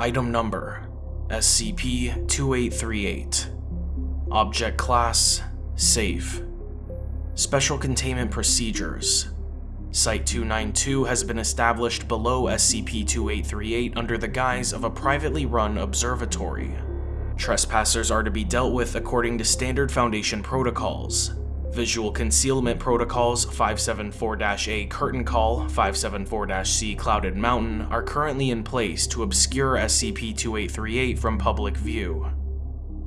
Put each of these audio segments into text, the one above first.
Item Number SCP-2838 Object Class Safe Special Containment Procedures Site-292 has been established below SCP-2838 under the guise of a privately run observatory. Trespassers are to be dealt with according to standard Foundation protocols. Visual Concealment Protocols 574-A Curtain Call, 574-C Clouded Mountain are currently in place to obscure SCP-2838 from public view.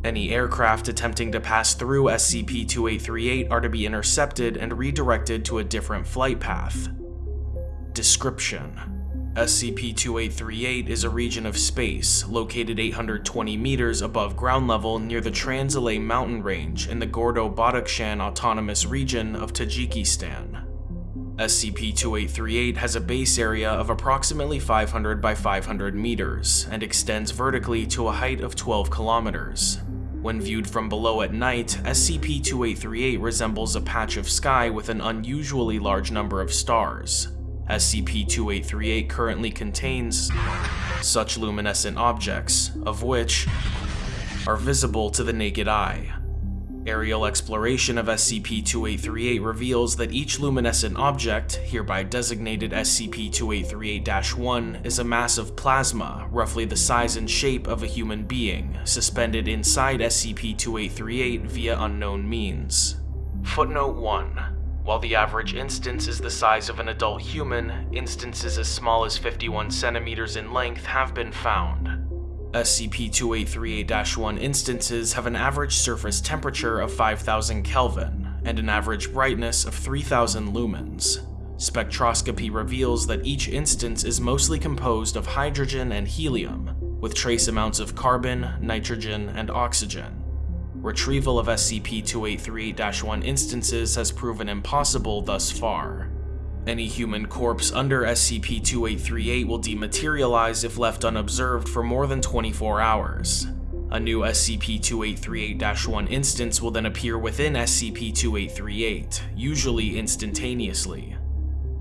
Any aircraft attempting to pass through SCP-2838 are to be intercepted and redirected to a different flight path. Description SCP-2838 is a region of space located 820 meters above ground level near the Trans-Alay mountain range in the Gorno-Badakhshan Autonomous Region of Tajikistan. SCP-2838 has a base area of approximately 500 by 500 meters and extends vertically to a height of 12 kilometers. When viewed from below at night, SCP-2838 resembles a patch of sky with an unusually large number of stars. SCP-2838 currently contains such luminescent objects, of which are visible to the naked eye. Aerial exploration of SCP-2838 reveals that each luminescent object, hereby designated SCP-2838-1, is a mass of plasma, roughly the size and shape of a human being, suspended inside SCP-2838 via unknown means. Footnote 1. While the average instance is the size of an adult human, instances as small as 51 centimeters in length have been found. SCP-2838-1 instances have an average surface temperature of 5000 Kelvin and an average brightness of 3000 lumens. Spectroscopy reveals that each instance is mostly composed of hydrogen and helium, with trace amounts of carbon, nitrogen, and oxygen. Retrieval of SCP-2838-1 instances has proven impossible thus far. Any human corpse under SCP-2838 will dematerialize if left unobserved for more than 24 hours. A new SCP-2838-1 instance will then appear within SCP-2838, usually instantaneously.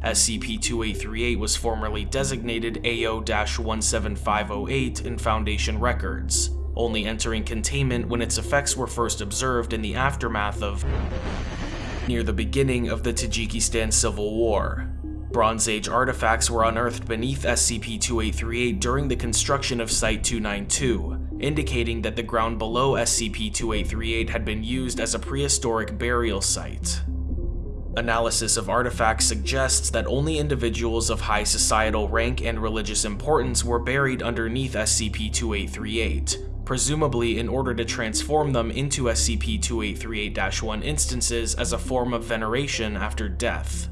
SCP-2838 was formerly designated AO-17508 in Foundation records, only entering containment when its effects were first observed in the aftermath of near the beginning of the Tajikistan Civil War. Bronze Age artifacts were unearthed beneath SCP-2838 during the construction of Site-292, indicating that the ground below SCP-2838 had been used as a prehistoric burial site. Analysis of artifacts suggests that only individuals of high societal rank and religious importance were buried underneath SCP-2838, presumably in order to transform them into SCP-2838-1 instances as a form of veneration after death.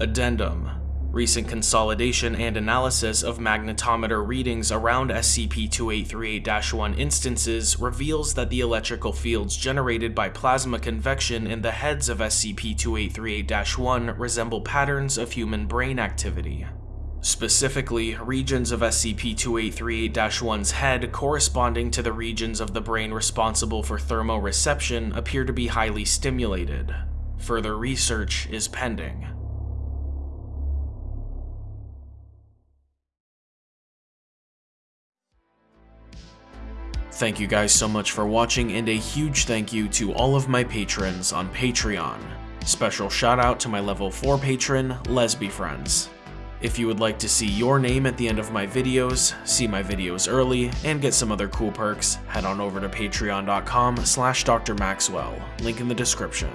Addendum Recent consolidation and analysis of magnetometer readings around SCP-2838-1 instances reveals that the electrical fields generated by plasma convection in the heads of SCP-2838-1 resemble patterns of human brain activity. Specifically, regions of SCP-2838-1's head corresponding to the regions of the brain responsible for thermoreception appear to be highly stimulated. Further research is pending. Thank you guys so much for watching and a huge thank you to all of my patrons on Patreon. Special shout out to my level 4 patron, Lesby Friends. If you would like to see your name at the end of my videos, see my videos early, and get some other cool perks, head on over to patreon.com slash drmaxwell, link in the description.